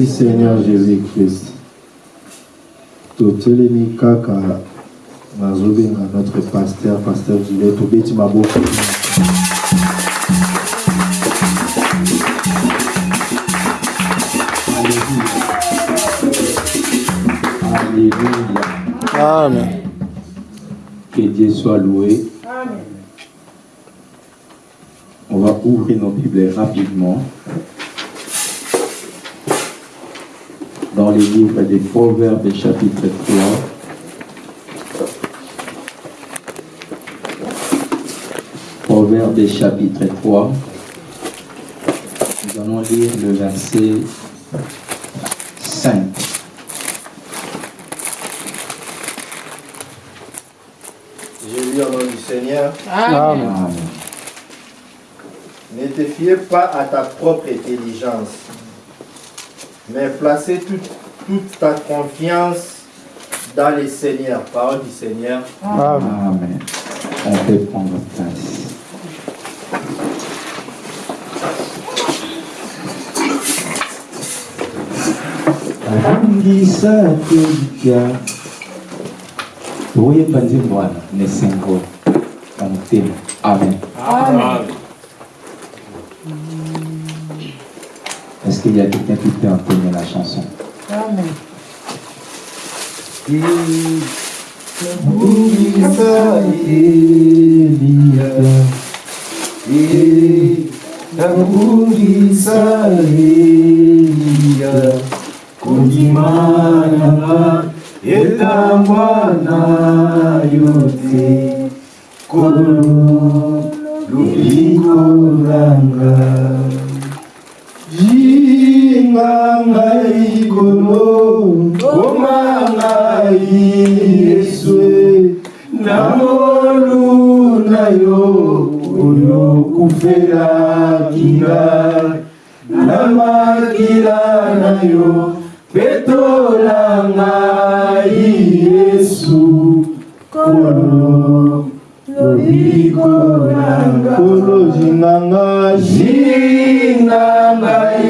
Merci Seigneur Jésus-Christ. totelemi kaka nazobenga notre pasteur pasteur Gilles tobeti maboko Alléluia. Amen. Que Dieu soit loué. On va ouvrir nos Bibles rapidement. Dans les livres des Proverbes, chapitre 3. Proverbes, chapitre 3. Nous allons lire le verset 5. J'ai lu au nom du Seigneur. Amen. Amen. Ne te fiez pas à ta propre intelligence, mais placez toute, toute ta confiance dans le Seigneur. Parole du Seigneur. Amen. Amen. On peut prendre place. abungisa tolika toyeba nzembo wana nesengo na amen est-ce qu'il y a quelqu'un qui peut entonner la chanson? muito. E Cambuíça e Elia, e Cambuíça e Elia, Kundimana, Etamwana, Yote, Kuru, Lubikuranga. Jinganga ikolo omangai yesue namolu na yo oyo kufelaki ngai na makila na yo petola ngai yesu. Kolo lobiko nanga kolo zinganga zinganga ikolo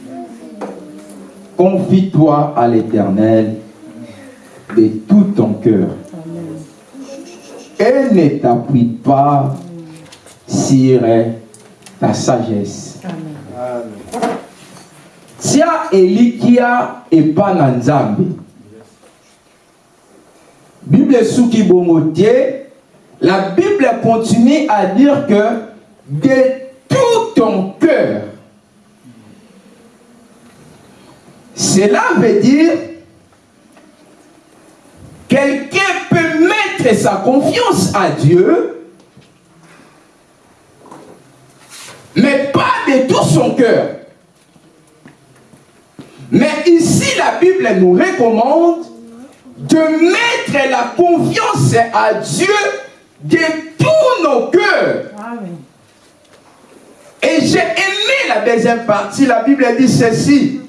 Confie-toi à l'Éternel de tout ton cœur et ne t'appuie pas sur ta sagesse. tia elikia epa na bible soki bongo la bible continue à dire que de tout ton cœur cela veut dire quelqu'un peut mettre sa confiance à Dieu mais pas de tout son cœur mais ici, la Bible nous recommande de mettre la confiance à Dieu de tous nos cœurs. Et j'ai aimé la deuxième partie. La Bible dit ceci.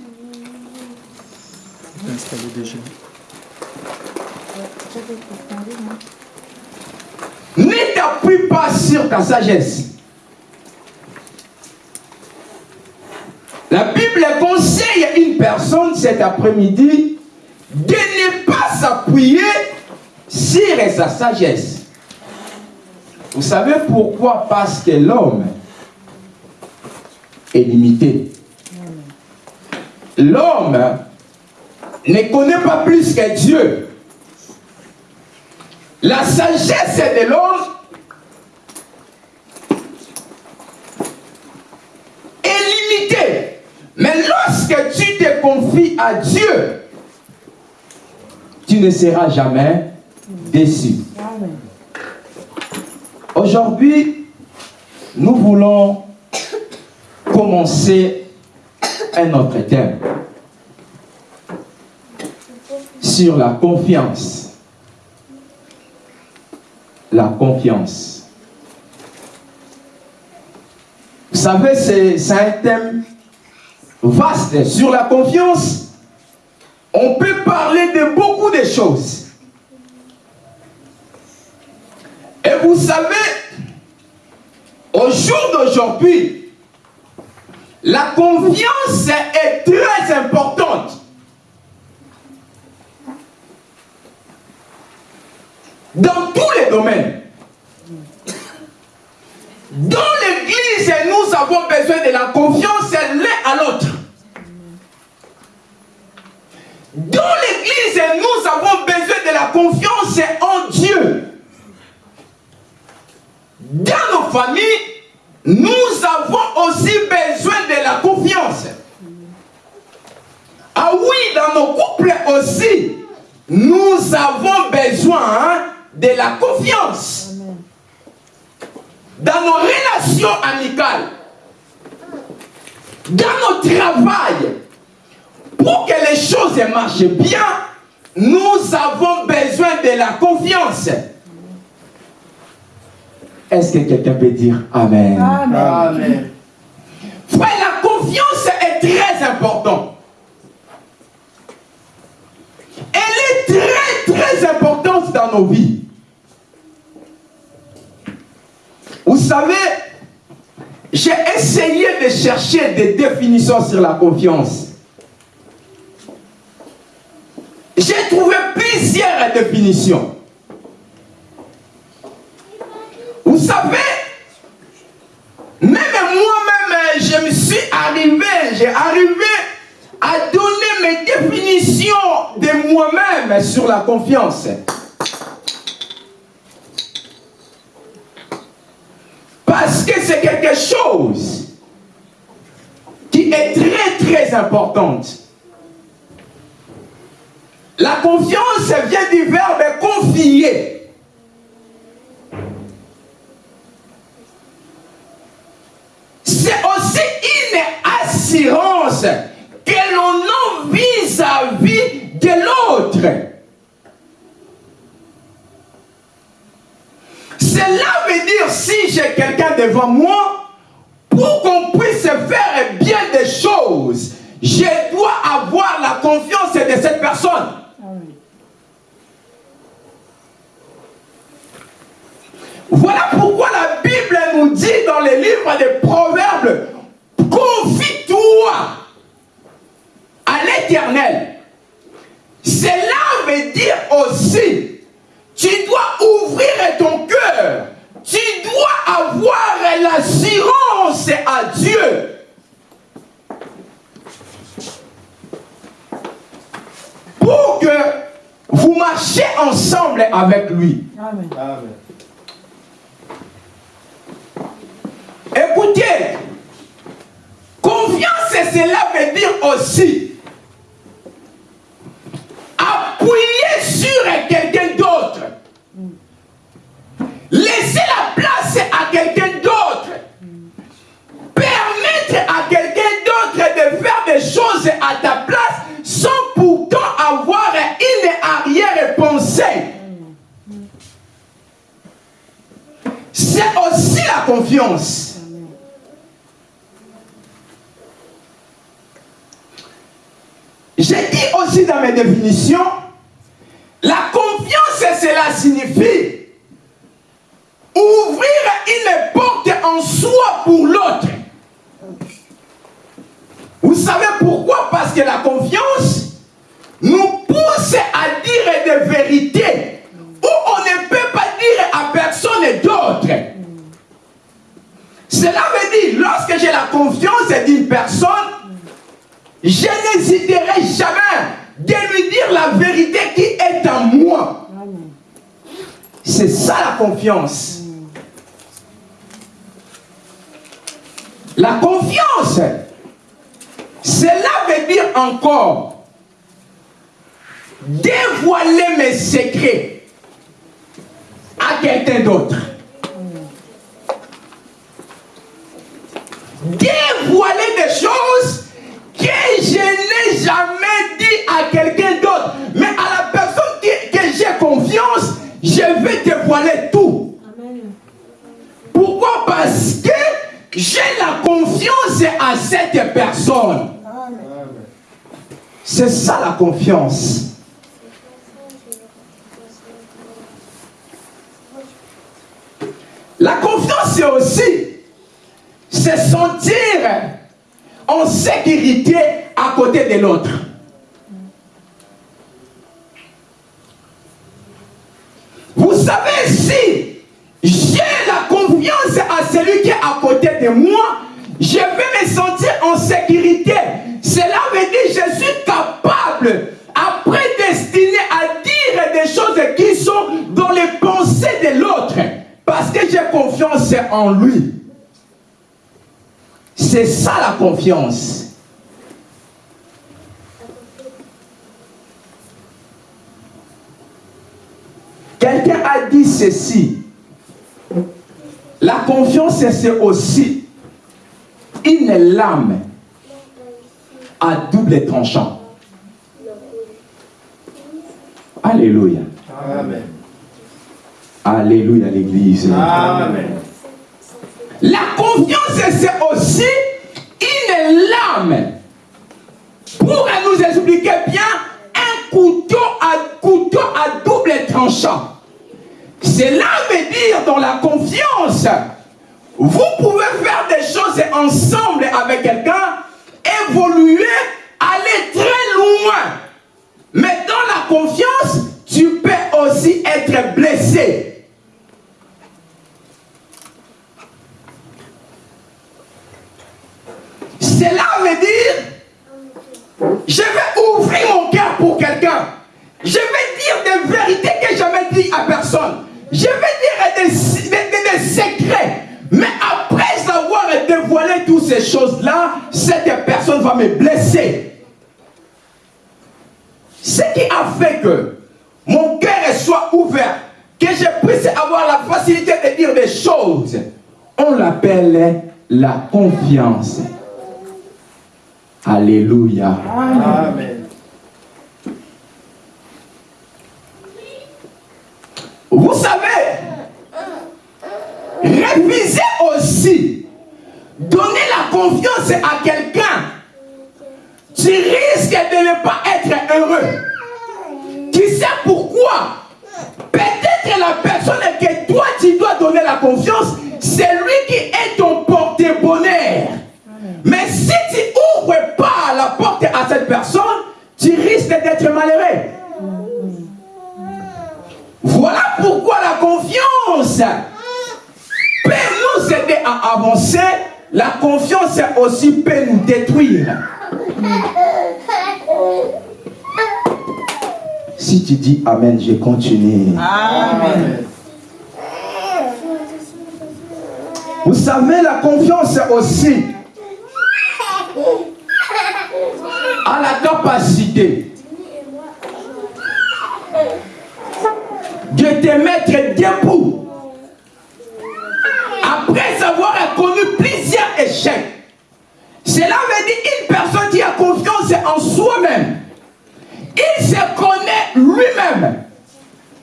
Ne t'appuie pas sur ta sagesse. La Bible conseille à une personne cet après-midi de ne pas s'appuyer sur sa sagesse. Vous savez pourquoi? Parce que l'homme est limité. L'homme ne connaît pas plus que Dieu. La sagesse de l'homme est limitée. Mais lorsque tu te confies à Dieu, tu ne seras jamais déçu. Aujourd'hui, nous voulons commencer un autre thème sur la confiance. La confiance. Vous savez, c'est un thème vaste sur la confiance. On peut parler de beaucoup de choses. Et vous savez, au jour d'aujourd'hui, la confiance est très importante. Dans tous les domaines. Dans l'église, nous avons besoin de la confiance l'un à l'autre. Dans l'église, nous avons besoin de la confiance en Dieu. Dans nos familles, nous avons aussi besoin de la confiance. Ah oui, dans nos couples aussi, nous avons besoin de la confiance. Dans nos relations amicales, dans notre travail, pour que les choses marchent bien, nous avons besoin de la confiance. Est-ce que quelqu'un peut dire Amen? Amen. Amen. Frère, la confiance est très importante. Elle est très, très importante dans nos vies. Vous savez, j'ai essayé de chercher des définitions sur la confiance. J'ai trouvé plusieurs définitions. Vous savez, même moi-même, je me suis arrivé, j'ai arrivé à donner mes définitions de moi-même sur la confiance. Parce chose qui est très très importante. La confiance vient du verbe confier. C'est aussi une assurance que l'on a vis-à-vis de l'autre. Cela veut dire si j'ai quelqu'un devant moi, pour qu'on puisse faire bien des choses, je dois avoir la confiance de cette personne. Voilà pourquoi la Bible nous dit dans les livres des Proverbes, confie-toi à l'éternel. Cela veut dire aussi, tu dois ouvrir ton cœur, tu dois avoir l'assurance à Dieu. Pour que vous marchiez ensemble avec lui. Amen. Amen. Écoutez, confiance, cela veut dire aussi appuyer sur quelqu'un d'autre. Laisser mes la confiance, cela signifie ouvrir une porte en soi pour l'autre. Vous savez pourquoi? Parce que la confiance nous pousse à dire des vérités où on ne peut pas dire à personne d'autre. Cela veut dire, lorsque j'ai la confiance d'une personne, je n'hésiterai jamais de lui dire la vérité qui est en moi. C'est ça la confiance. La confiance, cela veut dire encore dévoiler mes secrets à quelqu'un d'autre. Dévoiler des choses quelqu'un d'autre. Mais à la personne que j'ai confiance, je vais dévoiler tout. Pourquoi? Parce que j'ai la confiance à cette personne. C'est ça la confiance. La confiance, c'est aussi se sentir en sécurité à côté de l'autre. Vous savez, si j'ai la confiance à celui qui est à côté de moi, je vais me sentir en sécurité. Cela veut dire que je suis capable, après destiné à dire des choses qui sont dans les pensées de l'autre, parce que j'ai confiance en lui. C'est ça la confiance. Quelqu'un a dit ceci. La confiance, c'est aussi une lame à double tranchant. Alléluia. Amen. Alléluia, l'Église. Amen. La confiance, c'est aussi une lame. Pour nous expliquer bien, un couteau à, couteau à double tranchant. Cela veut dire dans la confiance, vous pouvez faire des choses ensemble avec quelqu'un, évoluer, aller très loin. Mais dans la confiance, tu peux aussi être blessé. Cela veut dire, je vais ouvrir mon cœur pour quelqu'un. Je vais dire des vérités que je jamais dit à personne. Je vais dire des, des- secrets. Mais après avoir dévoilé toutes ces choses-là, cette personne va me blesser. Ce qui a fait que mon cœur soit ouvert, que je puisse avoir la facilité de dire des choses, on l'appelle la confiance. Alléluia. Amen. Vous savez, refuser aussi, donner la confiance à quelqu'un, tu risques de ne pas être heureux. Tu sais pourquoi? Peut-être la personne que toi tu dois donner la confiance, c'est lui qui est ton porte-bonheur. Mais si tu ouvres porte à cette personne, tu risques d'être malheureux. Voilà pourquoi la confiance peut nous aider à avancer. La confiance aussi peut nous détruire. Si tu dis Amen, je continue. Vous savez, la confiance aussi a la capacité de te mettre debout après avoir connu plusieurs échecs. Cela veut dire une personne qui a confiance en soi-même. Il se connaît lui-même.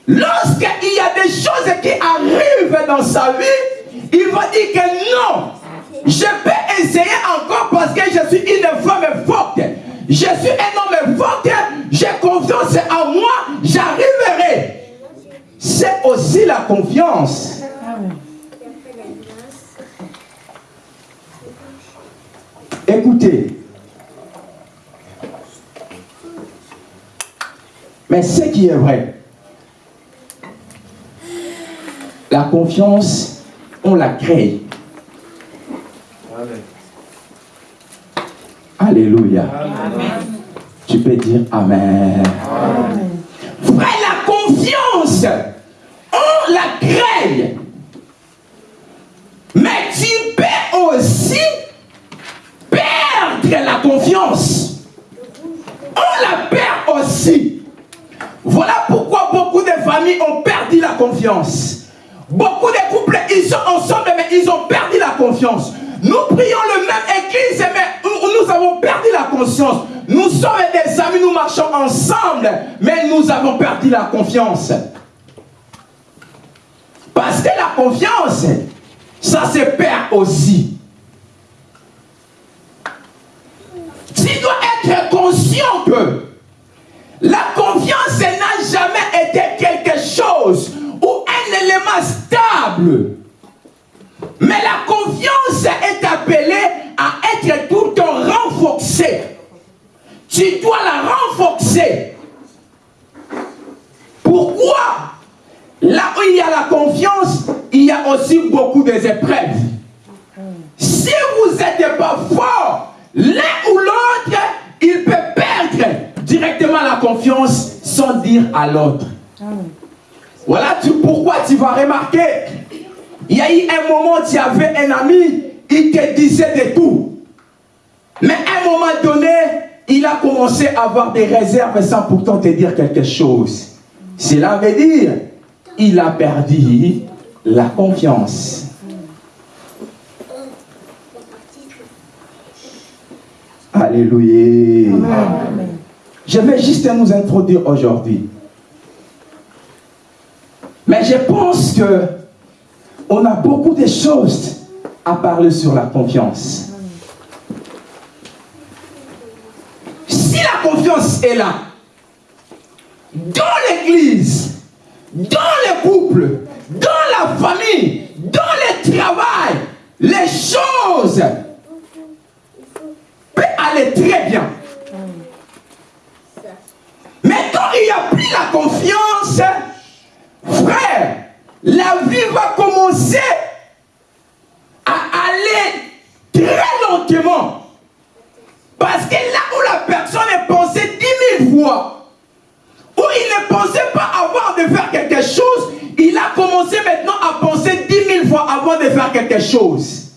Lorsqu'il y a des choses qui arrivent dans sa vie, il va dire que non, je peux essayer encore parce que je suis une femme forte. Je suis un homme fort, j'ai confiance en moi, j'arriverai. C'est aussi la confiance. Écoutez, mais ce qui est vrai, la confiance, on la crée. Alléluia. Amen. Tu peux dire Amen. Frère, la confiance, on la crée. Mais tu peux aussi perdre la confiance. On la perd aussi. Voilà pourquoi beaucoup de familles ont perdu la confiance. Beaucoup de couples, ils sont ensemble, mais ils ont perdu la confiance. Nous prions le même nous sommes des amis, nous marchons ensemble, mais nous avons perdu la confiance. Parce que la confiance, ça se perd aussi. Tu dois être conscient que la confiance n'a jamais été quelque chose ou un élément stable. Mais la confiance est appelée à être tout le temps renforcée. Tu dois la renforcer. Pourquoi? Là où il y a la confiance, il y a aussi beaucoup d'épreuves. Si vous n'êtes pas fort, l'un ou l'autre, il peut perdre directement la confiance sans dire à l'autre. Voilà pourquoi tu vas remarquer? Il y a eu un moment, tu avais un ami, il te disait de tout. Mais à un moment donné, il a commencé à avoir des réserves sans pourtant te dire quelque chose. Cela veut dire il a perdu la confiance. Alléluia. Je vais juste nous introduire aujourd'hui. Mais je pense que on a beaucoup de choses à parler sur la confiance. Si la confiance est là, dans l'église, dans le couple, dans la famille, dans le travail, les choses peuvent aller très bien. Mais quand il n'y a plus la confiance, frère, la vie va commencer aller très lentement. Parce que là où la personne est pensée dix mille fois, où il ne pensait pas avoir de faire quelque chose, il a commencé maintenant à penser dix mille fois avant de faire quelque chose.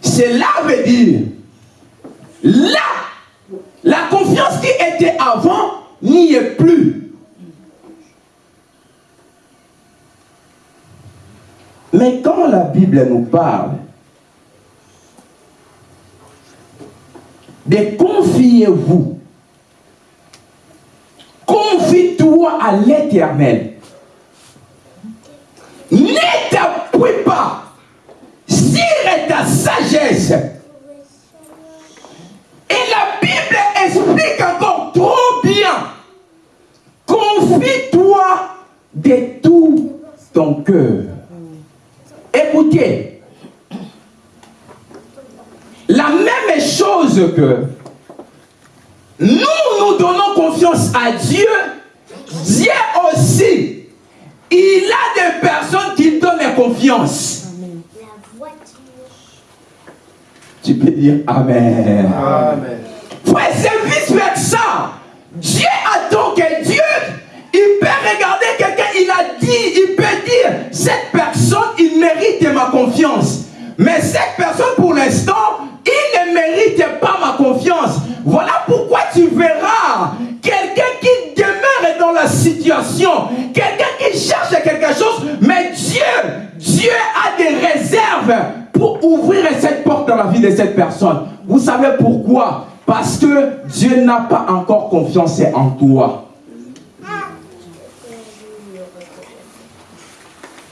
Cela veut dire, là, la confiance qui était avant n'y est plus. Mais quand la Bible nous parle de confiez-vous Confie-toi à l'éternel. Ne t'appuie pas sur ta sagesse. Et la Bible explique encore trop bien. Confie-toi de tout ton cœur. Écoutez, la même chose que nous, nous donnons confiance à Dieu. Dieu aussi, il a des personnes qui donnent confiance. Tu peux dire Amen. Amen. Frère, c'est vice-versa. Dieu attend que Dieu, il peut regarder quelqu'un, il a dit, il peut dire, cette personne, il mérite ma confiance. Mais cette personne, pour l'instant, il ne mérite pas ma confiance. Voilà pourquoi tu verras quelqu'un qui demeure dans la situation, quelqu'un qui cherche quelque chose, mais Dieu, Dieu a des réserves pour ouvrir cette porte dans la vie de cette personne. Vous savez pourquoi? Parce que Dieu n'a pas encore confiance en toi.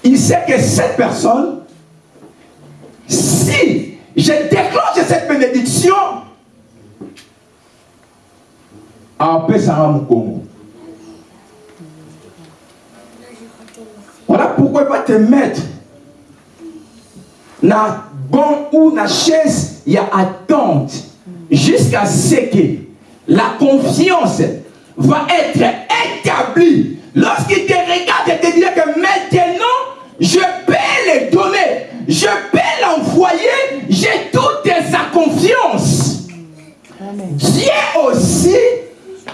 Il sait que cette personne, si je déclenche cette bénédiction, voilà pourquoi il va te mettre dans bon ou la chaise, il y a attente. Jusqu'à ce que la confiance va être établie. Lorsqu'il te regarde et te dit que maintenant, je peux les donner, je peux Dieu aussi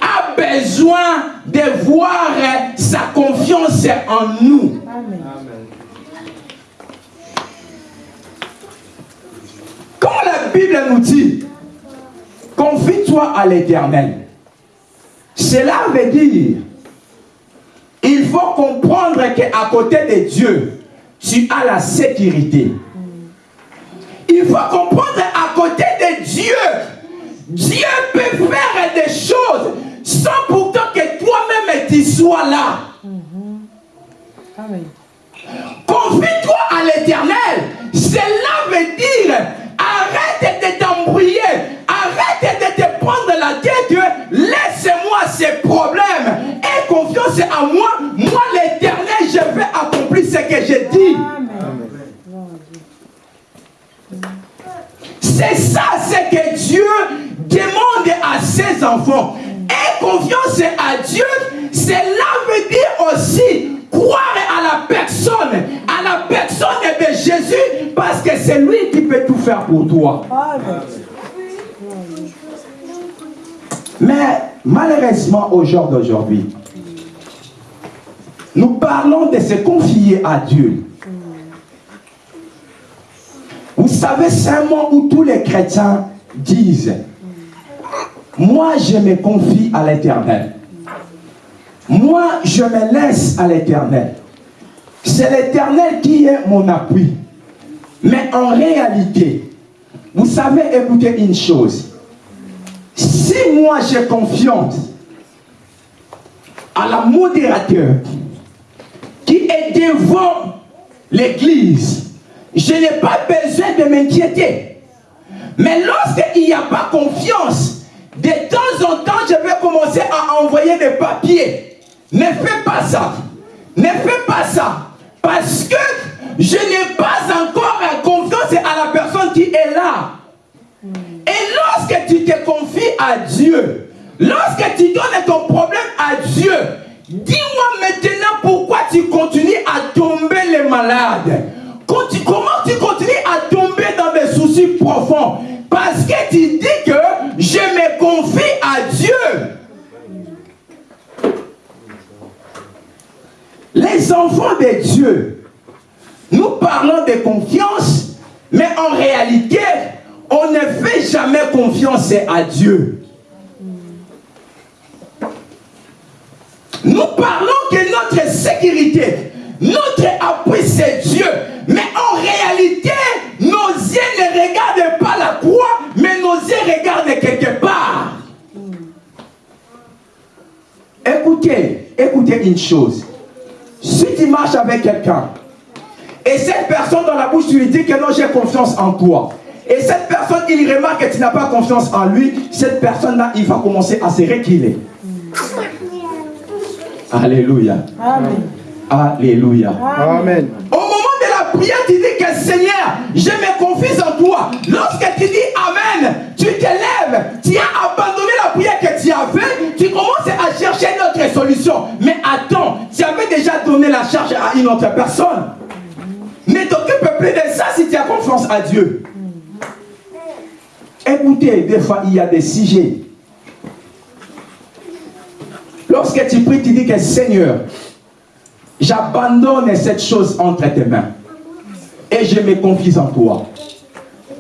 a besoin de voir sa confiance en nous. Quand la Bible nous dit, confie-toi à l'éternel, cela veut dire, il faut comprendre qu'à côté de Dieu, tu as la sécurité. Il faut comprendre à côté de Dieu, Dieu peut faire des choses sans pourtant que toi-même tu sois là. Amen. Confie-toi à l'éternel. Cela veut dire arrête de t'embrouiller, arrête de te prendre la tête. Laisse-moi ces problèmes. Aie confiance en moi. Moi, l'éternel, je vais accomplir ce que j'ai dit. C'est ça ce Aie confiance à Dieu. Cela veut dire aussi croire à la personne, à la personne de Jésus, parce que c'est lui qui peut tout faire pour toi. Mais malheureusement, au jour d'aujourd'hui, nous parlons de se confier à Dieu. Vous savez, c'est un mot où tous les chrétiens disent, moi je me confie à l'éternel. Moi je me laisse à l'éternel. C'est l'éternel qui est mon appui. Mais en réalité, vous savez, écoutez une chose. Si moi j'ai confiance à la modérateur qui est devant l'église, je n'ai pas besoin de m'inquiéter. Mais lorsqu'il n'y a pas confiance, de temps en temps, je vais commencer à envoyer des papiers. Ne fais pas ça. Ne fais pas ça. Parce que je n'ai pas encore confiance à la personne qui est là. Et lorsque tu te confies à Dieu, lorsque tu donnes ton problème à Dieu, dis-moi maintenant pourquoi tu continues à tomber les malades. Comment tu continues à tomber dans des soucis profonds? Parce que tu dis que je me confie à Dieu. Les enfants de Dieu, nous parlons de confiance, mais en réalité, on ne fait jamais confiance à Dieu. Nous parlons que notre sécurité, notre appui, c'est Dieu. Mais en réalité, nos yeux ne regardent pas la croix, mais nos yeux regardent quelque part. Écoutez, écoutez une chose. Si tu marches avec quelqu'un, et cette personne dans la bouche, tu lui dis que non, j'ai confiance en toi. Et cette personne, il remarque que tu n'as pas confiance en lui, cette personne-là, il va commencer à se reculer. Alléluia. Amen. Alléluia. Amen. Au moment de la prière, tu dis que Seigneur, je me confie en toi. Lorsque tu dis Amen, tu te lèves, tu as abandonné la prière que tu avais, tu commences à chercher une autre solution. Mais attends, tu avais déjà donné la charge à une autre personne. Ne t'occupe plus de ça si tu as confiance à Dieu. Écoutez, des fois, il y a des sujets. Lorsque tu pries, tu dis que Seigneur, j'abandonne cette chose entre tes mains et je me confie en toi.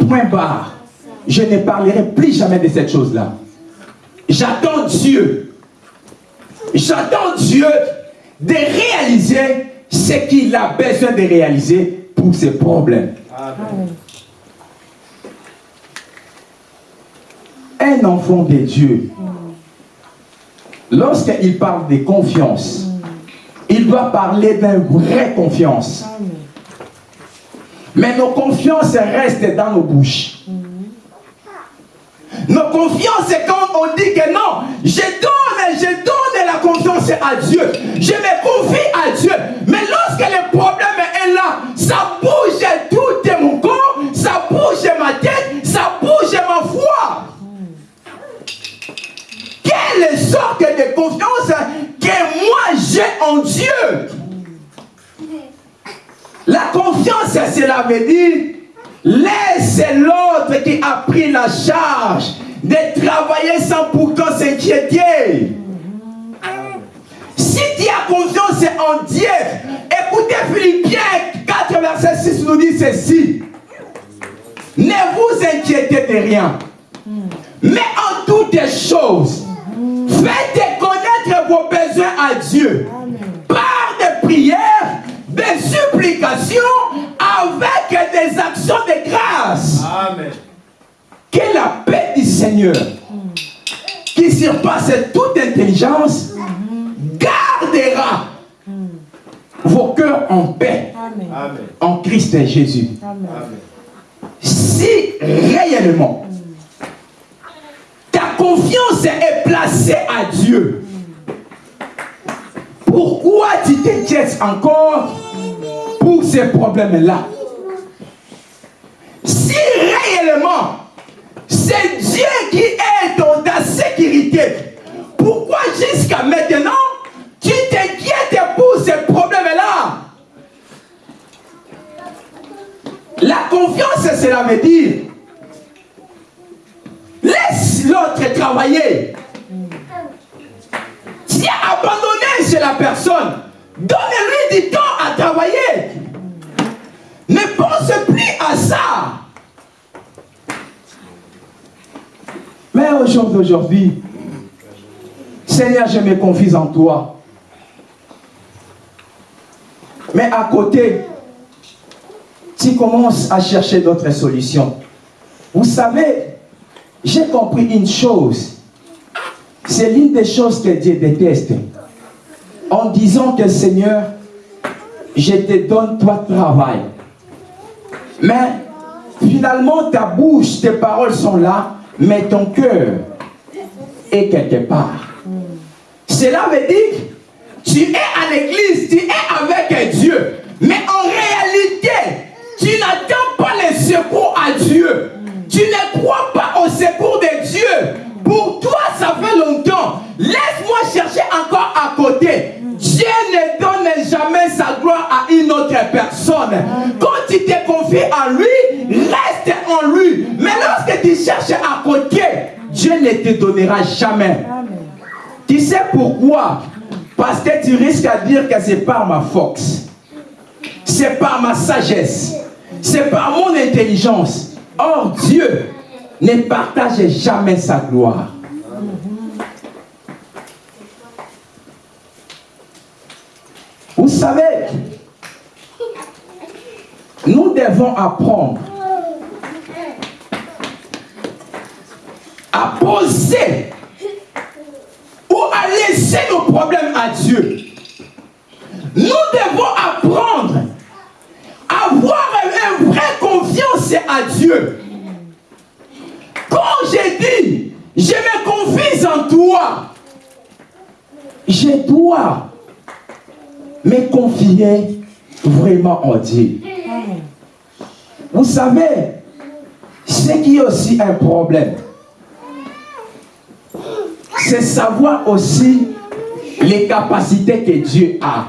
Point barre. Je ne parlerai plus jamais de cette chose-là. J'attends Dieu. J'attends Dieu de réaliser ce qu'il a besoin de réaliser pour ses problèmes. Un enfant de Dieu, lorsqu'il parle de confiance, il doit parler d'une vraie confiance. Mais nos confiances restent dans nos bouches. Nos confiances, c'est quand on dit que non, je donne, je donne la confiance à Dieu. Je me confie à Dieu. Mais lorsque le problème est là, ça bouge tout mon corps, ça bouge ma tête, ça bouge ma foi. Quelle sorte de confiance que moi j'ai en Dieu La confiance, cela veut dire laisse l'autre qui a pris la charge de travailler sans pourtant s'inquiéter. Si tu as confiance en Dieu, écoutez Philippiens 4, verset 6 nous dit ceci. Ne vous inquiétez de rien. Mais en toutes choses, faites connaître vos besoins à Dieu. Par des prières, des supplications, avec des actions de grâce. Amen. Que la paix du Seigneur qui surpasse toute intelligence, gardera vos cœurs en paix Amen. En Christ Jésus. Amen. Amen. Si réellement ta confiance est placée à Dieu, pourquoi tu t'inquiètes encore pour ces problèmes-là Si réellement c'est Dieu qui est dans ta sécurité, pourquoi jusqu'à maintenant tu t'inquiètes pour ces problèmes-là? La confiance, cela veut dire laisse l'autre travailler. Tu as abandonné chez la personne. Donne-lui du temps à travailler. Ne pense plus à ça. Mais au jour d'aujourd'hui, Seigneur, je me confie en toi. Mais à côté, tu commences à chercher d'autres solutions. Vous savez, j'ai compris une chose. C'est l'une des choses que Dieu déteste. En disant que Seigneur, je te donne toi travail. Mais finalement, ta bouche, tes paroles sont là, mais ton cœur est quelque part. Cela veut dire, tu es à l'église, tu es avec Dieu, mais en réalité, tu n'attends pas le secours à Dieu. Tu ne crois pas au secours de Dieu. Pour toi, ça fait longtemps. Laisse-moi chercher encore à côté. Dieu ne donne jamais sa gloire à une autre personne. Quand tu te confies en lui, reste en lui. Mais lorsque tu cherches à côté, Dieu ne te donnera jamais. Tu sais pourquoi? Parce que tu risques à dire que c'est par ma force. C'est par ma sagesse. C'est par mon intelligence. Or, Dieu ne partage jamais sa gloire. Vous savez, nous devons apprendre à poser ou à laisser nos problèmes à Dieu. Nous devons apprendre à avoir une vraie confiance à Dieu. Quand j'ai dit, je me confie en toi, je dois me confier vraiment en Dieu. Vous savez, ce qui est aussi un problème, c'est savoir aussi les capacités que Dieu a.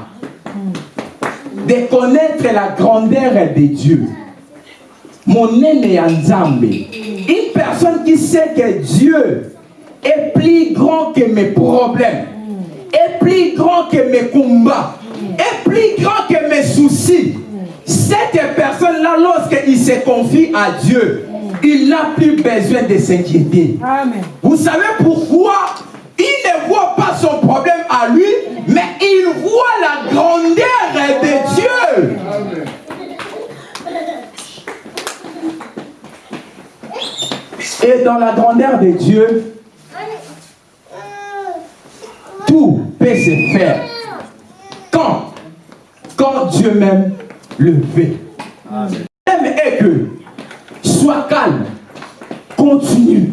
De connaître la grandeur de Dieu. Mon aîné. Une personne qui sait que Dieu est plus grand que mes problèmes, est plus grand que mes combats, est plus grand que mes soucis. Cette personne-là, lorsqu'il se confie à Dieu, il n'a plus besoin de s'inquiéter. Vous savez pourquoi? Il ne voit pas son problème à lui, mais il voit la grandeur de Dieu. Et dans la grandeur de Dieu, tout peut se faire. Quand Dieu même le veut. Même est que sois calme, continue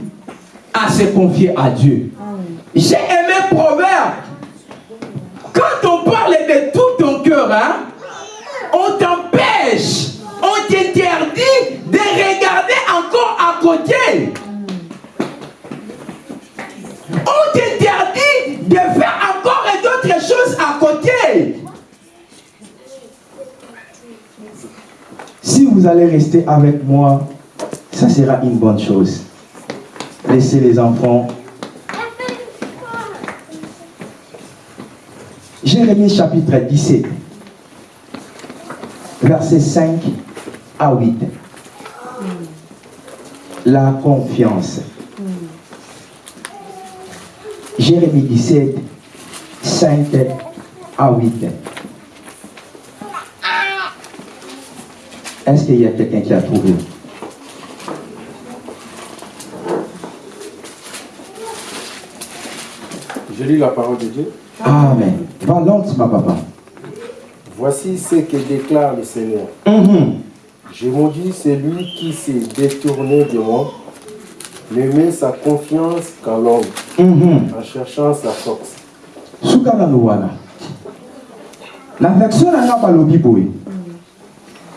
à se confier à Dieu. J'ai aimé Proverbe. Quand on parle de tout ton cœur, hein, on t'empêche, on t'interdit de regarder encore à côté. On t'interdit Si vous allez rester avec moi, ça sera une bonne chose. Laissez les enfants. Jérémie chapitre 17, versets 5 à 8. La confiance. Jérémie 17, 5 à 8. Est-ce qu'il y a quelqu'un qui a trouvé? Je lis la parole de Dieu. Amen. Va lentement, papa. Voici ce que déclare le Seigneur. Mhm. Je maudis celui qui s'est détourné de moi, ne met sa confiance qu'en l'homme, Mhm. en cherchant sa force. wana la version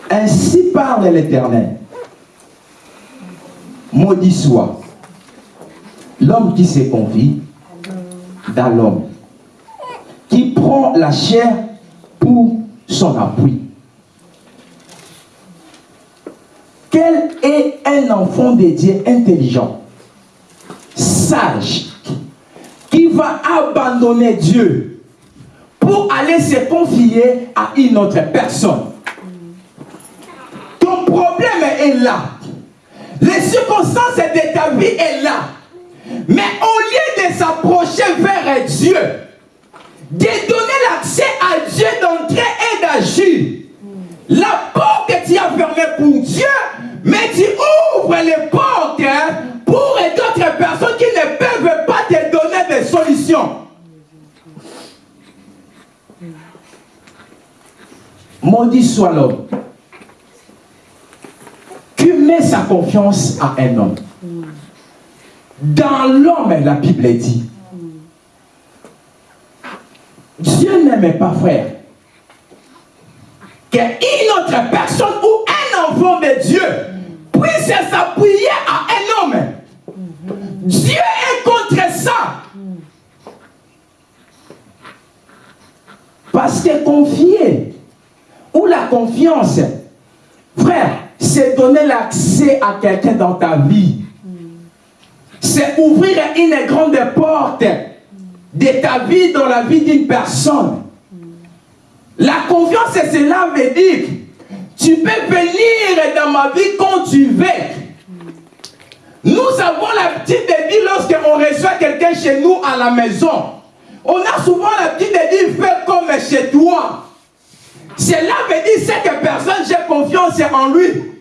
ainsi parle l'éternel. Maudit soit. L'homme qui se confie dans l'homme qui prend la chair pour son appui. Quel est un enfant de Dieu intelligent sage qui va abandonner Dieu pour aller se confier à une autre personne? Ton problème est là. Les circonstances de ta vie est là. Mais au lieu de s'approcher vers Dieu, de donner l'accès à Dieu d'entrer et d'agir, la porte que tu as fermée pour Dieu, mais tu ouvres les portes pour d'autres personnes qui ne peuvent pas te donner des solutions. Maudit soit l'homme qui met sa confiance à un homme. Dans l'homme, la Bible dit, Dieu n'aimait pas frère qu'une autre personne ou un enfant de Dieu puisse s'appuyer à un homme. Dieu est contre ça. Parce que confier ou la confiance, frère, c'est donner l'accès à quelqu'un dans ta vie. C'est ouvrir une grande porte de ta vie dans la vie d'une personne. La confiance, cela veut dire, tu peux venir dans ma vie quand tu veux. Nous avons l'habitude de dire lorsqu'on reçoit quelqu'un chez nous à la maison, on a souvent l'habitude de dire fais comme chez toi. Cela veut dire c'est que personne j'ai confiance en lui.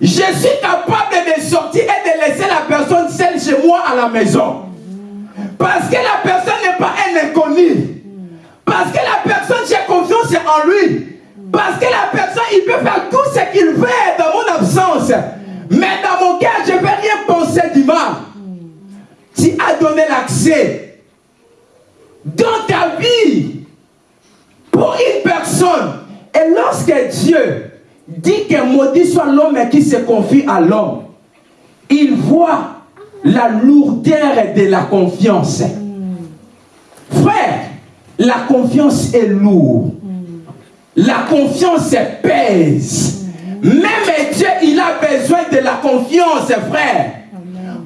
Je suis capable de sortir et de laisser la personne seule chez moi à la maison. Parce que la personne n'est pas un inconnu. Parce que la personne, j'ai confiance en lui. Parce que la personne, il peut faire tout ce qu'il veut dans mon absence. Mais dans mon cœur, je ne vais rien penser du mal. Tu as donné l'accès dans ta vie pour une personne. Et lorsque Dieu dit que maudit soit l'homme qui se confie à l'homme, il voit la lourdeur de la confiance. Frère, la confiance est lourde. La confiance pèse. Même Dieu, il a besoin de la confiance, frère.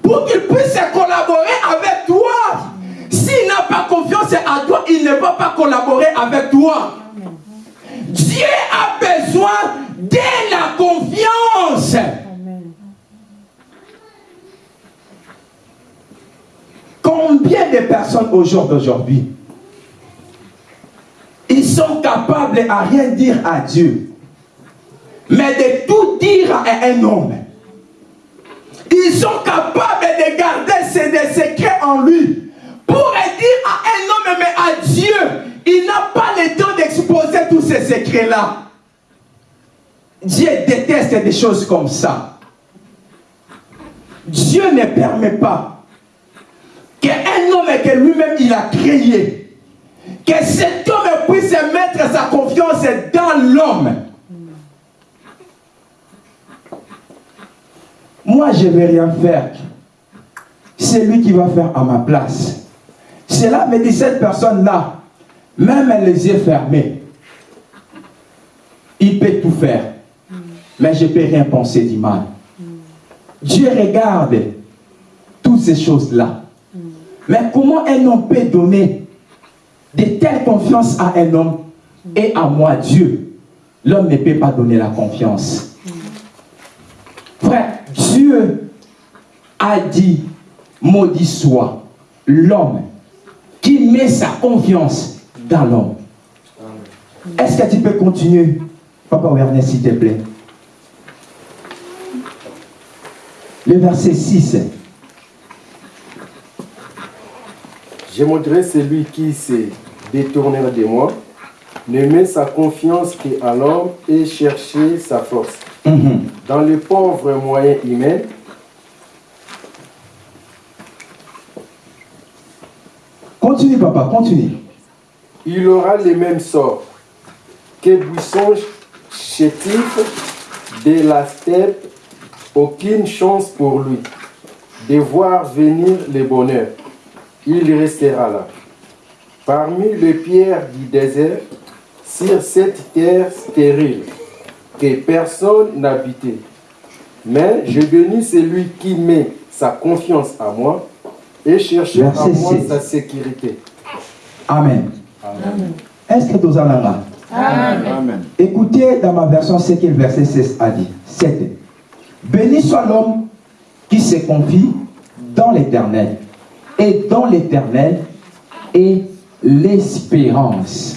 Pour qu'il puisse collaborer avec toi. S'il n'a pas confiance à toi, il ne va pas collaborer avec toi. Dieu a besoin de la confiance. Combien de personnes au jour d'aujourd'hui, ils sont capables à rien dire à Dieu, mais de tout dire à un homme? Ils sont capables de garder des secrets en lui pour dire à un homme, mais à Dieu, il n'a pas le temps d'exposer tous ces secrets-là. Dieu déteste des choses comme ça. Dieu ne permet pas qu'un homme que lui-même il a créé, que cet homme puisse mettre sa confiance dans l'homme. Moi, je ne vais rien faire. C'est lui qui va faire à ma place. Cela me dit cette personne-là, même les yeux fermés, il peut tout faire. Mais je ne peux rien penser du mal. Dieu regarde toutes ces choses-là. Mais comment un homme peut donner de telle confiance à un homme et à moi, Dieu? L'homme ne peut pas donner la confiance. Frère, Dieu a dit, maudit soit l'homme qui met sa confiance dans l'homme. Est-ce que tu peux continuer, Papa Werner, s'il te plaît Le verset 6. J'aimerais celui qui s'est détourné de moi, ne met sa confiance qu'à l'homme et chercher sa force. Mhm. Dans les pauvres moyens humains, Continue, papa, continue. il aura les mêmes sorts que buisson chétif de la steppe, aucune chance pour lui de voir venir le bonheur. Il restera là. Parmi les pierres du désert, sur cette terre stérile, que personne n'habitait. Mais je bénis celui qui met sa confiance à moi et cherche à moi sa sécurité. Amen. Est-ce que tu as là Amen. Écoutez dans ma version ce que le verset 16 a dit. 7. Béni soit l'homme qui se confie dans l'éternel. Et dans l'éternel est l'espérance.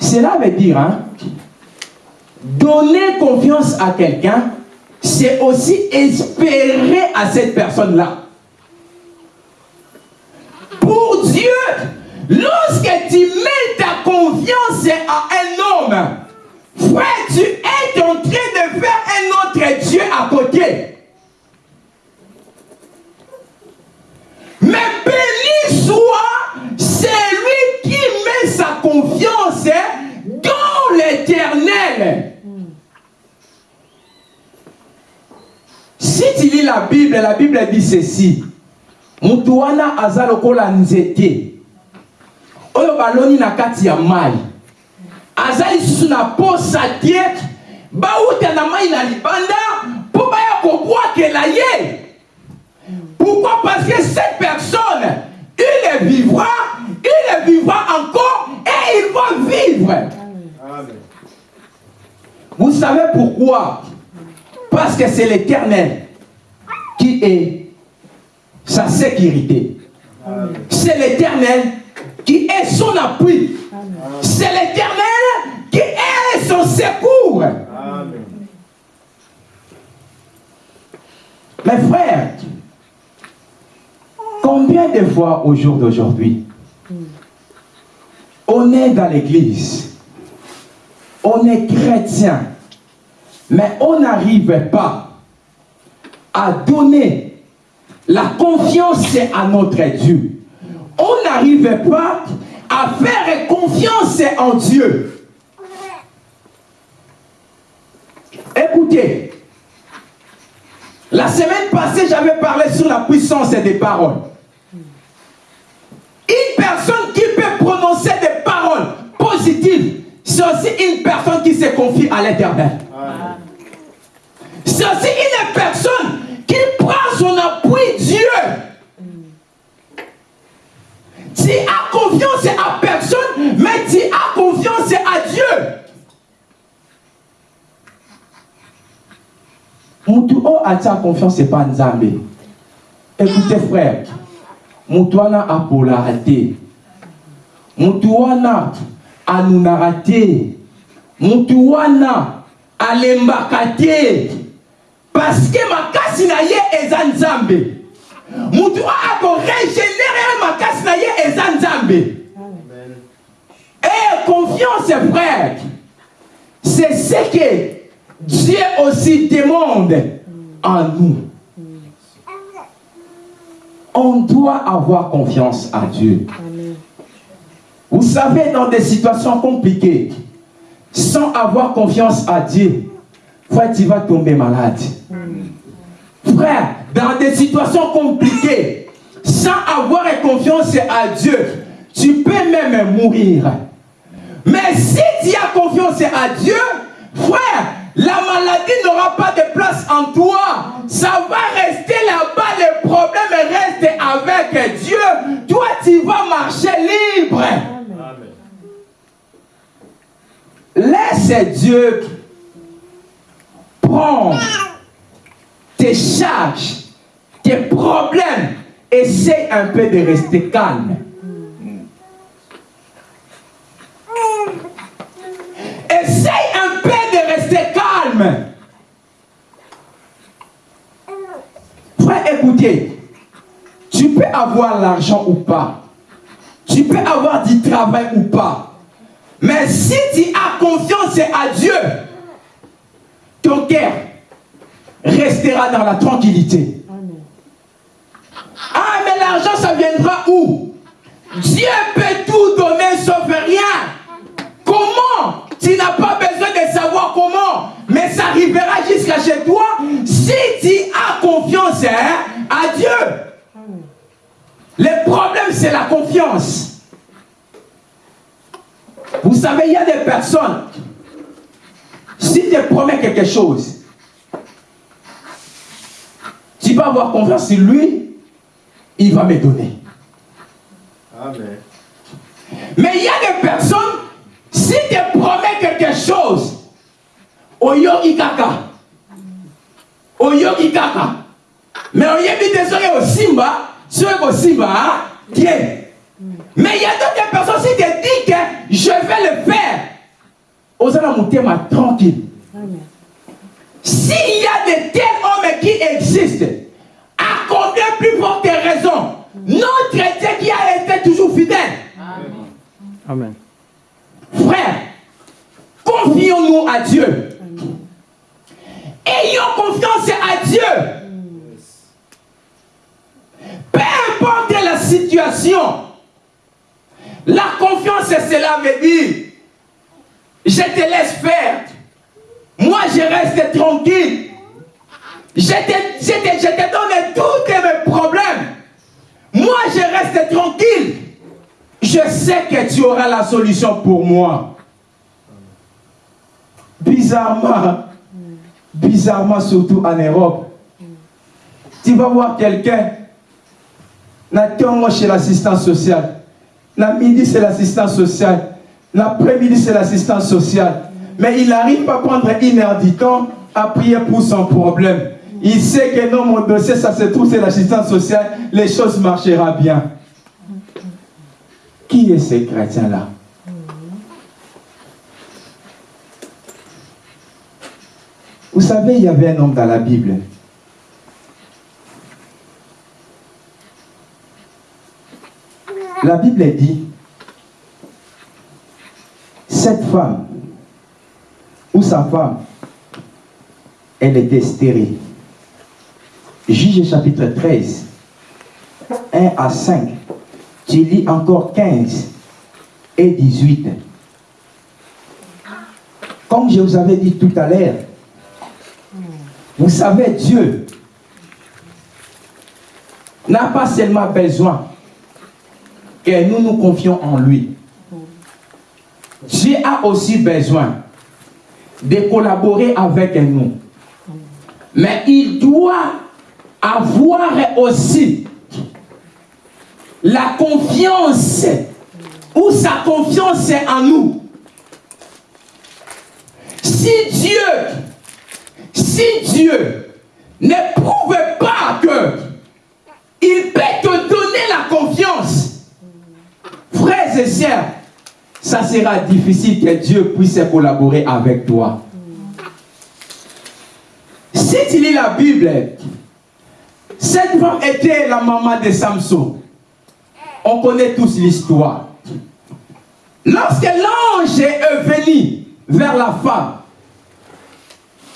Cela veut dire, hein, donner confiance à quelqu'un, c'est aussi espérer à cette personne-là. Pour Dieu, lorsque tu mets ta confiance à un homme, frère, tu es en train de faire un autre Dieu à côté. Mais béni soit celui qui met sa confiance dans l'éternel. Si tu lis la Bible, la Bible dit ceci. Mutu wana aza lokola nzete oyo baloni aza lisusu na posa te bauta na mai na libanda mpo baya kobwakela ye. Pourquoi? Parce que cette personne il vivra il vivra encore et il va vivre. Amen. vous savez pourquoi? Parce que c'est l'éternel qui est sa sécurité. C'est l'éternel qui est son appui. C'est l'éternel qui est son secours. Amen. Mes frères, combien de fois au jour d'aujourd'hui, on est dans l'église, on est chrétien, mais on n'arrive pas à donner la confiance à notre Dieu. On n'arrive pas à faire confiance en Dieu. Écoutez, la semaine passée, j'avais parlé sur la puissance des paroles. Une personne qui peut prononcer des paroles positives, c'est aussi une personne qui se confie à l'éternel. C'est aussi une Mutu o atia confiance pas Nzambe. Écoutez frère, mutu wana apolaka te. Mutu wana anunaka te. Mutu wana alembaka te. parce que makasi na ye eza nzambe mutu akorégénére makasi na ye eza nzambe Amen. et confiance frère c'est ce que Dieu aussi demande en nous. On doit avoir confiance à Dieu. Vous savez dans des situations compliquées sans avoir confiance à Dieu frère tu vas tomber malade. Frère, dans des situations compliquées, sans avoir confiance à Dieu, tu peux même mourir. Mais si tu as confiance à Dieu, frère, la maladie n'aura pas de place en toi. Ça va rester là-bas, le problème reste avec Dieu. Toi, tu vas marcher libre. Amen. Laisse Dieu prendre tes charges, tes problèmes. Essaye un peu de rester calme. Écoutez, tu peux avoir l'argent ou pas. Tu peux avoir du travail ou pas. Mais si tu as confiance à Dieu, ton cœur restera dans la tranquillité. Ah, mais l'argent, ça viendra où? Dieu peut tout donner sauf rien. Comment? Tu n'as pas besoin de savoir comment, mais ça arrivera jusqu'à chez toi si tu as confiance hein, à Dieu. Le problème, c'est la confiance. Vous savez, il y a des personnes, si tu promets quelque chose, tu vas avoir confiance en lui, il va me donner. Amen. Mais il y a des personnes, si tu promets quelque chose, oyoki kaka, oyoki kaka, mais oyebi te soki osimba, soki kosimba, tiens. Mais il y a d'autres personnes, si tu dis que je vais le faire, osana mutema tranquille. S'il y a de tels hommes qui existent, à combien plus forte raison notre Dieu qui a été toujours fidèle. Amen. Frère, confions-nous à Dieu. Ayons confiance à Dieu. Peu importe la situation, la confiance, cela veut dire, je te laisse faire. Moi, je reste tranquille. Je te, je te- je te donne tous mes problèmes. Moi, je reste tranquille. Je sais que tu auras la solution pour moi. Bizarrement, bizarrement, surtout en Europe, tu vas voir quelqu'un, chez l'assistance sociale. La midi, c'est l'assistance sociale. L'après-midi, c'est l'assistance sociale. Mais il n'arrive pas à prendre une heure du temps à prier pour son problème. Il sait que non, mon dossier, ça se trouve, c'est l'assistance sociale. Les choses marcheront bien. Qui est ce chrétien-là? Vous savez, il y avait un homme dans la Bible. La Bible dit, cette femme, ou sa femme, elle était stérile. Juge chapitre 13, 1 à 5. Tu lis encore 15 et 18. Comme je vous avais dit tout à l'heure, vous savez, Dieu n'a pas seulement besoin que nous nous confions en lui. Dieu a aussi besoin de collaborer avec nous. Mais il doit avoir aussi la confiance ou sa confiance en nous. Si Dieu, si Dieu ne prouve pas que il peut te donner la confiance, frères et sœurs, ça sera difficile que Dieu puisse collaborer avec toi. Si tu lis la Bible, cette femme était la maman de Samson. On connaît tous l'histoire. Lorsque l'ange est venu vers la femme,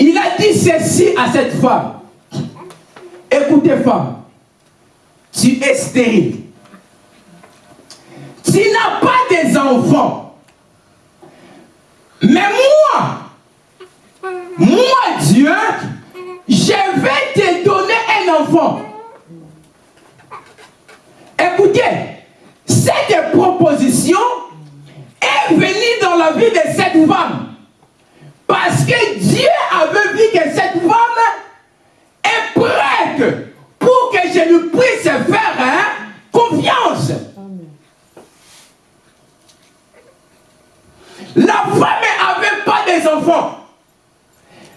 il a dit ceci à cette femme. Écoutez femme, tu es stérile. Tu n'as pas des enfants. Mais moi, moi Dieu, je vais te donner un enfant. Écoutez, cette proposition est venue dans la vie de cette femme. Parce que Dieu avait vu que cette femme est prête pour que je lui puisse faire hein, confiance. La femme n'avait pas des enfants.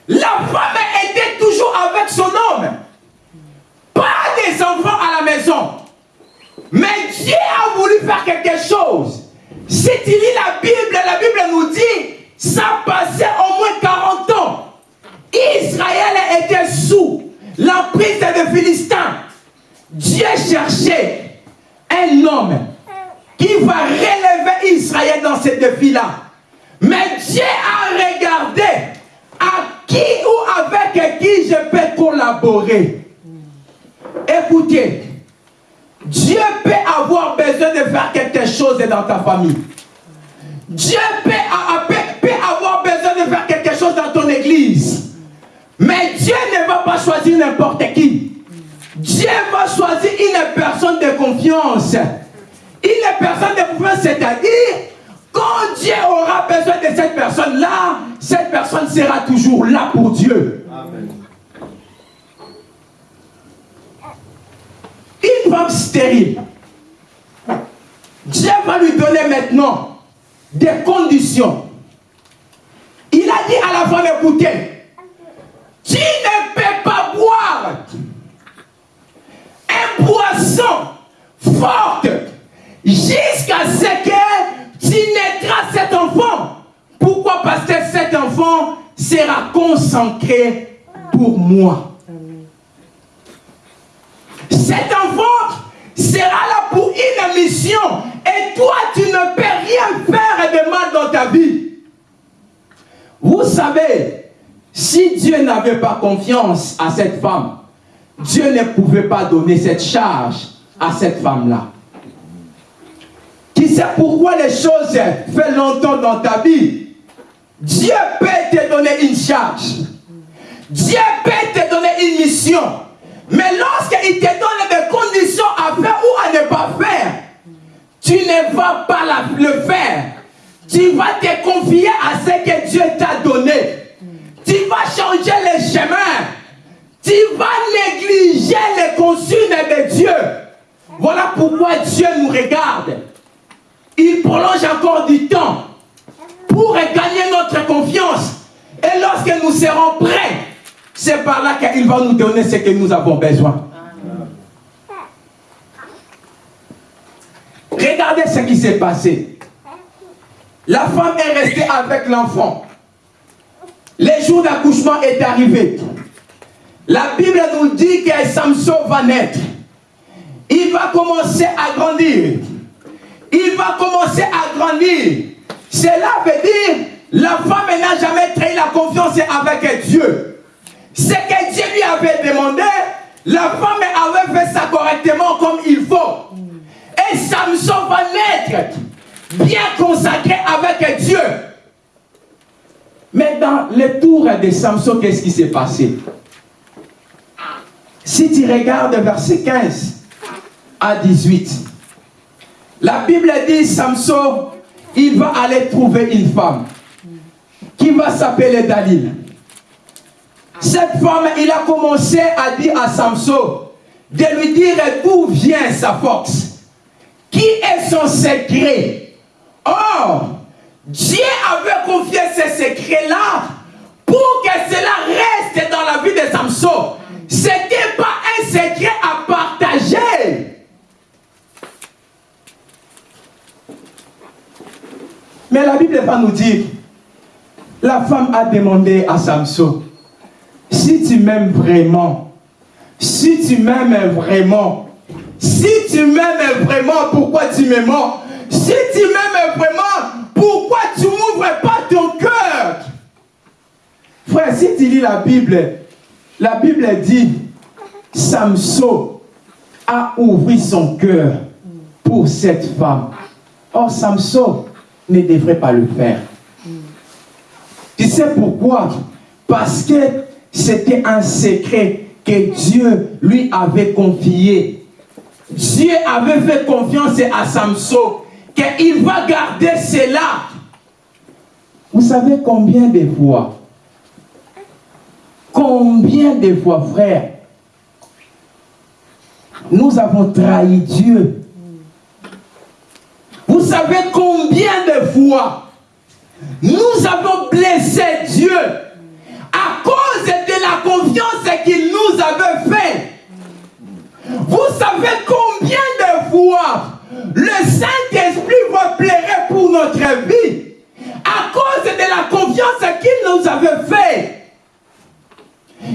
La femme était toujours avec son homme. Pas des enfants à la maison. Mais Dieu a voulu faire quelque chose. Si tu lis la Bible, la Bible nous dit, ça passait au moins 40 ans. Israël était sous l'emprise des Philistins. Dieu cherchait un homme qui va relever Israël dans ce défi-là. Mais Dieu a regardé à qui ou avec qui je peux collaborer. Écoutez, Dieu peut avoir besoin de faire quelque chose dans ta famille. Dieu peut, Mais Dieu ne va pas choisir n'importe qui. Dieu va choisir une personne de confiance. Une personne de confiance, c'est-à-dire, quand Dieu aura besoin de cette personne-là, cette personne sera toujours là pour Dieu. Amen. Une femme stérile, Dieu va lui donner maintenant des conditions. Il a dit à la femme, écoutez, tu ne peux pas boire un poisson fort jusqu'à ce que tu naîtras cet enfant? Pourquoi? Parce que cet enfant sera consacré pour moi. Cet enfant sera là pour une mission. Et toi, tu ne peux rien faire de mal dans ta vie. Vous savez, si Dieu n'avait pas confiance à cette femme, Dieu ne pouvait pas donner cette charge à cette femme-là. Qui sait pourquoi les choses font longtemps dans ta vie? Dieu peut te donner une charge. Dieu peut te donner une mission. Mais lorsqu'il te donne des conditions à faire ou à ne pas faire, tu ne vas pas le faire. Tu vas te confier à ce que Dieu t'a donné. Tu vas changer les chemins. Tu vas négliger les consignes de Dieu. Voilà pourquoi Dieu nous regarde. Il prolonge encore du temps pour gagner notre confiance. Et lorsque nous serons prêts, c'est par là qu'il va nous donner ce que nous avons besoin. Regardez ce qui s'est passé. La femme est restée avec l'enfant. Les jours d'accouchement est arrivé. La Bible nous dit que Samson va naître. Il va commencer à grandir. Il va commencer à grandir. Cela veut dire la femme n'a jamais trahi la confiance avec Dieu. Ce que Dieu lui avait demandé, la femme avait fait ça correctement comme il faut. Et Samson va naître bien consacré avec Dieu. Mais dans le tour de Samson, qu'est-ce qui s'est passé? Si tu regardes verset 15 à 18, la Bible dit Samson, il va aller trouver une femme qui va s'appeler Dalil. Cette femme, il a commencé à dire à Samson de lui dire d'où vient sa force. Qui est son secret? Or, Dieu avait confié ce secret-là pour que cela reste dans la vie de Samson. Ce n'était pas un secret à partager. Mais la Bible va nous dire, la femme a demandé à Samson, si tu m'aimes vraiment, si tu m'aimes vraiment, si tu m'aimes vraiment, pourquoi tu m'aimes Si tu m'aimes vraiment, pourquoi tu m'ouvres pas ton cœur? Frère, si tu lis la Bible, la Bible dit, Samson a ouvert son cœur pour cette femme. Or, Samson ne devrait pas le faire. Tu sais pourquoi? Parce que c'était un secret que Dieu lui avait confié. Dieu avait fait confiance à Samson qu'il va garder cela. Vous savez combien de fois? Combien de fois, frère, nous avons trahi Dieu. Vous savez combien de fois? Nous avons blessé Dieu à cause de la confiance qu'il nous avait fait. Vous savez combien de fois? Le Saint-Esprit va plairer pour notre vie à cause de la confiance qu'il nous avait fait.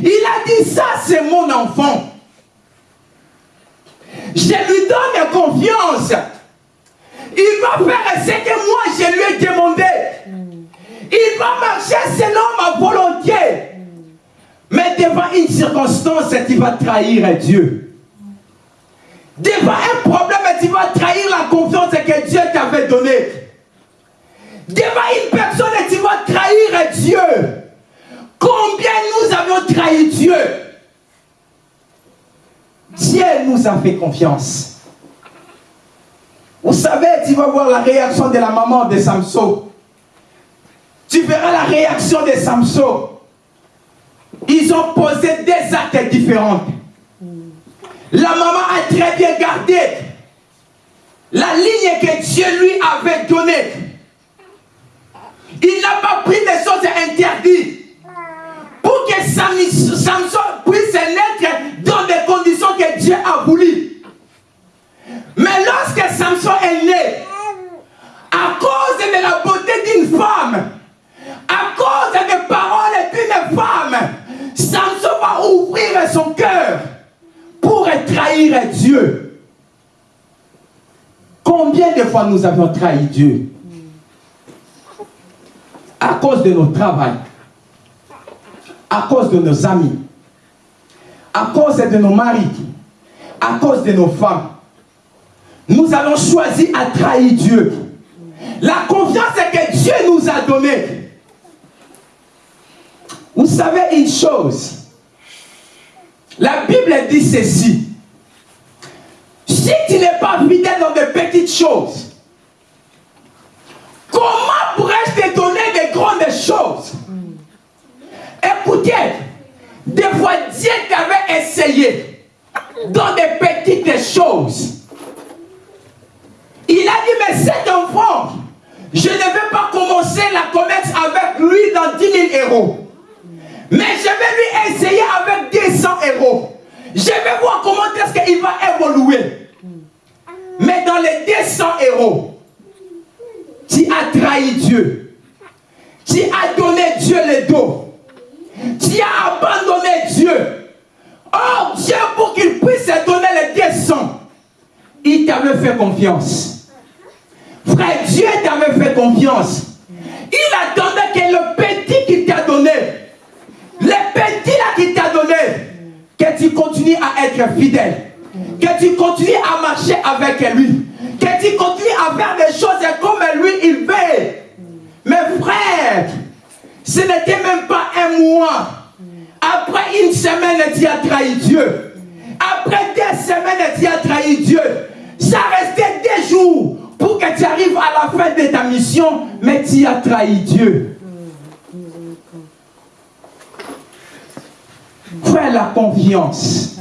Il a dit ça, c'est mon enfant. Je lui donne confiance confiance. Il va faire ce que moi je lui ai demandé. Il va marcher selon ma volonté. Mais devant une circonstance, tu vas trahir Dieu. Devant un problème, tu vas trahir la confiance que Dieu t'avait donnée? Devant une personne, tu vas trahir Dieu? Combien nous avons trahi Dieu? Dieu nous a fait confiance. Vous savez, tu vas voir la réaction de la maman de Samson. Tu verras la réaction de Samson. Ils ont posé des actes différents. La maman a très bien gardé la ligne que Dieu lui avait donnée. Il n'a pas pris des choses interdites pour que Samson puisse naître dans des conditions que Dieu a voulu. Mais lorsque Samson est né, à cause de la beauté d'une femme, à cause des paroles d'une femme, Samson va ouvrir son cœur pour trahir Dieu. Combien de fois nous avons trahi Dieu? À cause de notre travail, à cause de nos amis, à cause de nos maris, à cause de nos femmes. Nous avons choisi à trahir Dieu. La confiance que Dieu nous a donnée. Vous savez une chose? La Bible dit ceci. Si tu n'es pas fidèle dans de petites choses, comment pourrais-je te donner de grandes choses? Écoutez, des fois Dieu t'avait essayé dans des petites choses. Il a dit, mais cet enfant, je ne vais pas commencer la commerce avec lui dans 10 000 euros. Mais je vais lui essayer avec 200 euros. Je vais voir comment est-ce qu'il va évoluer. Mais dans les 200 euros, tu as trahi Dieu. Tu as donné Dieu le dos. Tu as abandonné Dieu. Oh Dieu, pour qu'il puisse donner les 200, il t'avait fait confiance. Frère, Dieu t'avait fait confiance. Il attendait que le petit qu'il t'a donné, le petit là qu'il t'a donné, que tu continues à être fidèle, que tu continues à marcher avec lui, que tu continues à faire des choses comme lui il veut. Mais frère, ce n'était même pas un mois. Après une semaine, tu as trahi Dieu. Après deux semaines, tu as trahi Dieu. Ça restait des jours pour que tu arrives à la fin de ta mission, mais tu as trahi Dieu. La confiance.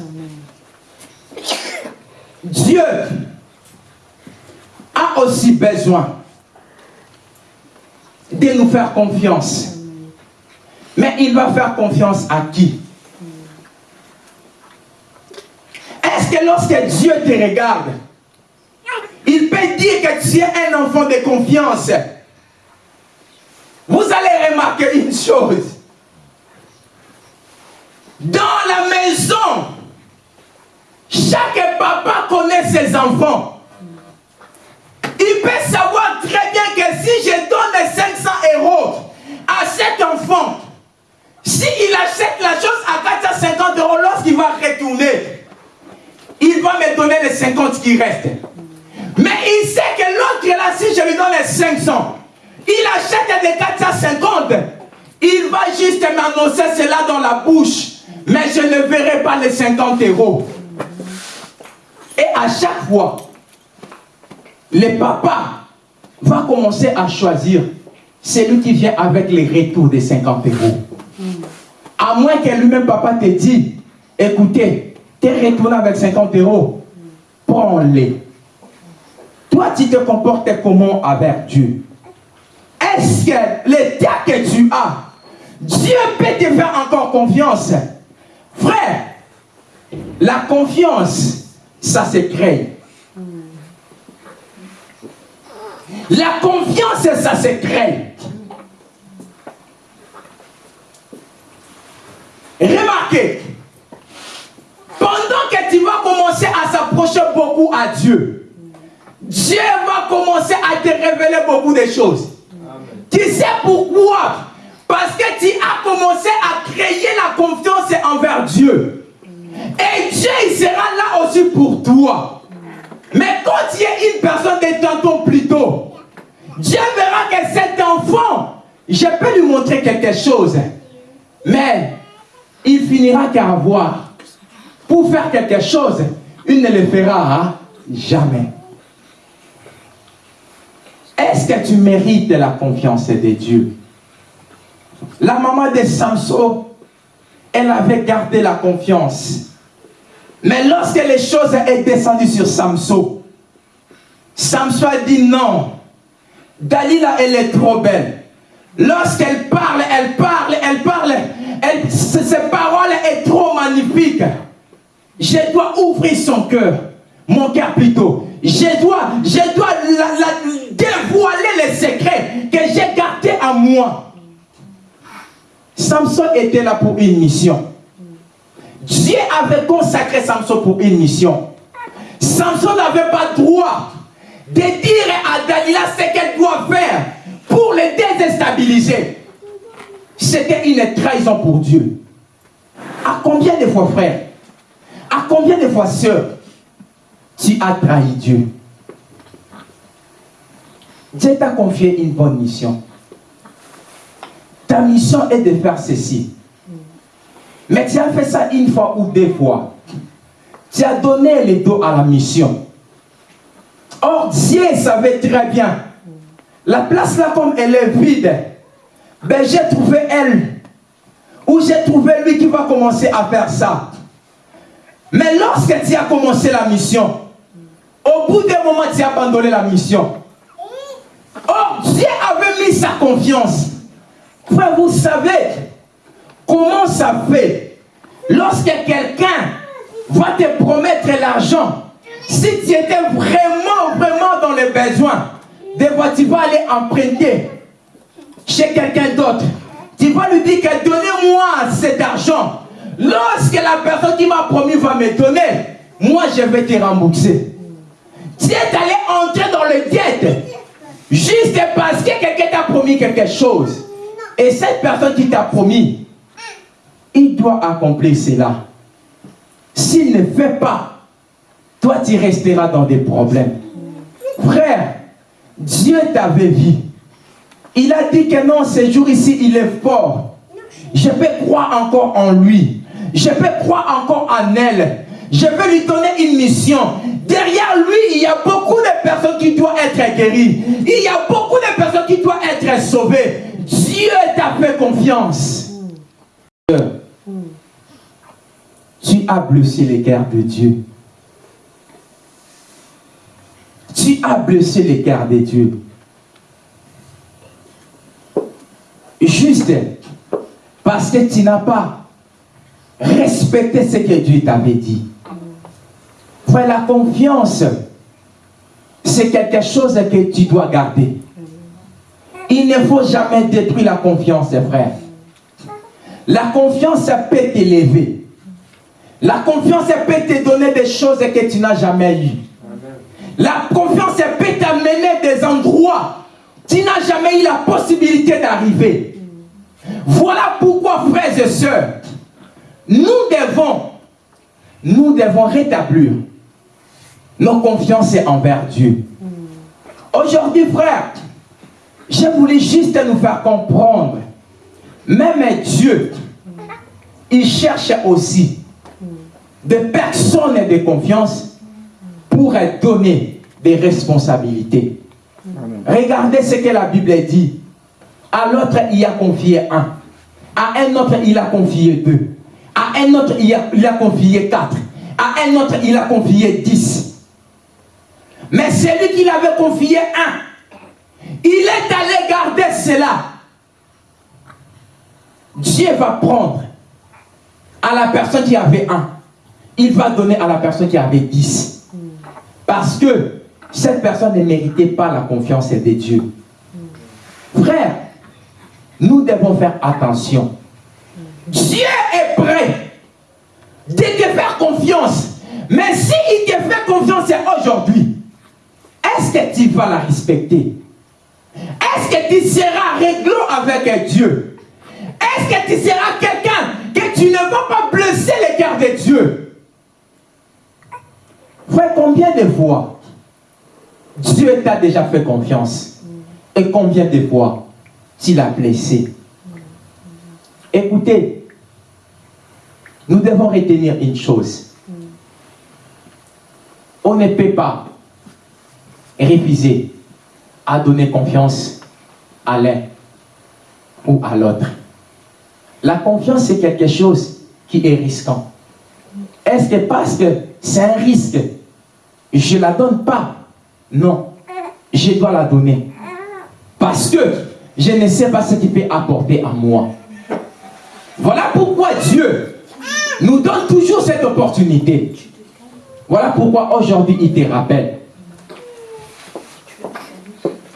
Dieu a aussi besoin de nous faire confiance. Mais il va faire confiance à qui? Est-ce que lorsque Dieu te regarde, il peut dire que tu es un enfant de confiance? Vous allez remarquer une chose. Dans la maison, chaque papa connaît ses enfants. Il peut savoir très bien que si je donne 500 euros à cet enfant, s'il achète la chose à 450 euros, lorsqu'il va retourner, il va me donner les 50 qui restent. Mais il sait que l'autre là, si je lui donne les 500, il achète des 450. Il va juste m'annoncer cela dans la bouche. Mais je ne verrai pas les 50 euros. Et à chaque fois, le papa va commencer à choisir celui qui vient avec les retours des 50 euros. À moins que lui-même, papa, te dise, écoutez, tu es retourné avec 50 euros, prends-les. Toi, tu te comportes comment avec Dieu? Est-ce que l'état que tu as, Dieu peut te faire encore confiance? Frère, la confiance, ça se crée. La confiance, ça se crée. Remarquez, pendant que tu vas commencer à s'approcher beaucoup à Dieu, Dieu va commencer à te révéler beaucoup de choses. Tu sais pourquoi? Parce que tu as commencé à créer la confiance envers Dieu. Et Dieu il sera là aussi pour toi. Mais quand tu es une personne de tantôt plus tôt, Dieu verra que cet enfant, je peux lui montrer quelque chose. Mais il finira qu'à avoir. Pour faire quelque chose, il ne le fera jamais. Est-ce que tu mérites la confiance de Dieu? La maman de Samson, elle avait gardé la confiance. Mais lorsque les choses sont descendues sur Samson, Samson a dit non. Dalila, elle est trop belle. Lorsqu'elle parle, elle parle, elle parle. Elle, ses paroles sont trop magnifiques. Je dois ouvrir son cœur. Mon cœur plutôt. Je dois, je dois dévoiler les secrets que j'ai gardés à moi. Samson était là pour une mission. Dieu avait consacré Samson pour une mission. Samson n'avait pas droit de dire à Dalila ce qu'elle doit faire pour le déstabiliser. C'était une trahison pour Dieu. À combien de fois, frère? À combien de fois, sœur Tu as trahi Dieu? Dieu t'a confié une bonne mission. Ta mission est de faire ceci. Mais tu as fait ça une fois ou deux fois. Tu as donné le dos à la mission. Or, Dieu savait très bien. La place là, comme elle est vide, ben j'ai trouvé elle. Ou j'ai trouvé lui qui va commencer à faire ça. Mais lorsque tu as commencé la mission, au bout d'un moment, tu as abandonné la mission. Or, Dieu avait mis sa confiance. Vous savez, Comment ça fait lorsque quelqu'un va te promettre l'argent, si tu étais vraiment, vraiment dans les besoins, des fois tu vas aller emprunter chez quelqu'un d'autre. Tu vas lui dire que donnez-moi cet argent. Lorsque la personne qui m'a promis va me donner, moi je vais te rembourser. Tu es allé entrer dans le diète juste parce que quelqu'un t'a promis quelque chose. Et cette personne qui t'a promis, il doit accomplir cela. S'il ne fait pas, toi tu resteras dans des problèmes. Frère, Dieu t'avait vu. Il a dit que non, ce jour ici, il est fort. Je peux croire encore en lui. Je peux croire encore en elle. Je vais lui donner une mission. Derrière lui, il y a beaucoup de personnes qui doivent être guéries. Il y a beaucoup de personnes qui doivent être sauvées. Dieu t'a fait confiance. Tu as blessé les cœurs de Dieu. Tu as blessé les cœurs de Dieu. Juste parce que tu n'as pas respecté ce que Dieu t'avait dit. Frère, la confiance, c'est quelque chose que tu dois garder. Il ne faut jamais détruire la confiance, frère. La confiance peut t'élever. La confiance peut te donner des choses que tu n'as jamais eues. La confiance peut t'amener des endroits tu n'as jamais eu la possibilité d'arriver. Voilà pourquoi, frères et sœurs, nous devons, nous devons rétablir nos confiances envers Dieu. Aujourd'hui, frère, je voulais juste nous faire comprendre, même Dieu, il cherche aussi des personnes de confiance pour donner des responsabilités. Regardez ce que la Bible dit. À l'autre, il a confié un. À un autre, il a confié deux. À un autre, il a, il a confié quatre. À un autre, il a confié dix. Mais celui qui l'avait confié un, il est allé garder cela. Dieu va prendre à la personne qui avait un il va donner à la personne qui avait 10. Parce que cette personne ne méritait pas la confiance de Dieu. Frère, nous devons faire attention. Dieu est prêt de te faire confiance. Mais s'il te fait confiance aujourd'hui, est-ce que tu vas la respecter? Est-ce que tu seras réglo avec Dieu? Est-ce que tu seras quelqu'un que tu ne vas pas blesser le cœur de Dieu? Frère, combien de fois Dieu t'a déjà fait confiance? Et combien de fois tu l'as blessé? Écoutez, nous devons retenir une chose. On ne peut pas refuser à donner confiance à l'un ou à l'autre. La confiance, c'est quelque chose qui est risquant. Est-ce que parce que c'est un risque, je ne la donne pas? Non, je dois la donner. Parce que je ne sais pas ce qu'il peut apporter à moi. Voilà pourquoi Dieu nous donne toujours cette opportunité. Voilà pourquoi aujourd'hui il te rappelle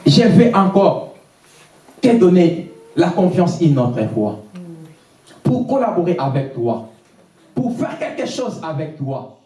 je vais encore te donner la confiance et notre foi pour collaborer avec toi, pour faire quelque chose avec toi.